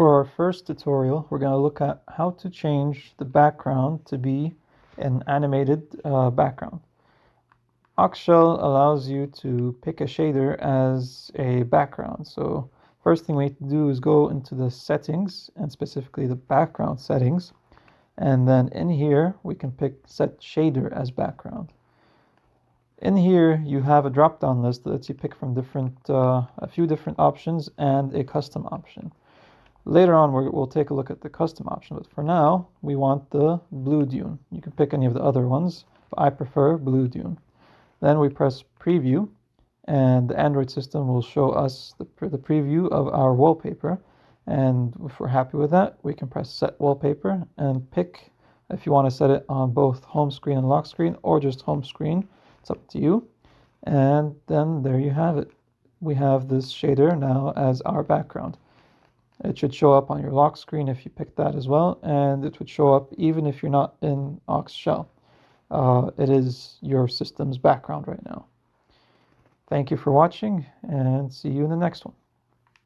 For our first tutorial, we're going to look at how to change the background to be an animated uh, background. Oxshell allows you to pick a shader as a background. So first thing we need to do is go into the settings and specifically the background settings. And then in here, we can pick set shader as background. In here, you have a drop-down list that lets you pick from different, uh, a few different options and a custom option. Later on, we will take a look at the custom option, but for now, we want the blue dune. You can pick any of the other ones, but I prefer blue dune. Then we press preview, and the Android system will show us the, the preview of our wallpaper. And if we're happy with that, we can press set wallpaper and pick if you want to set it on both home screen and lock screen or just home screen. It's up to you. And then there you have it. We have this shader now as our background. It should show up on your lock screen if you pick that as well, and it would show up even if you're not in Oxshell. Uh, it is your system's background right now. Thank you for watching, and see you in the next one.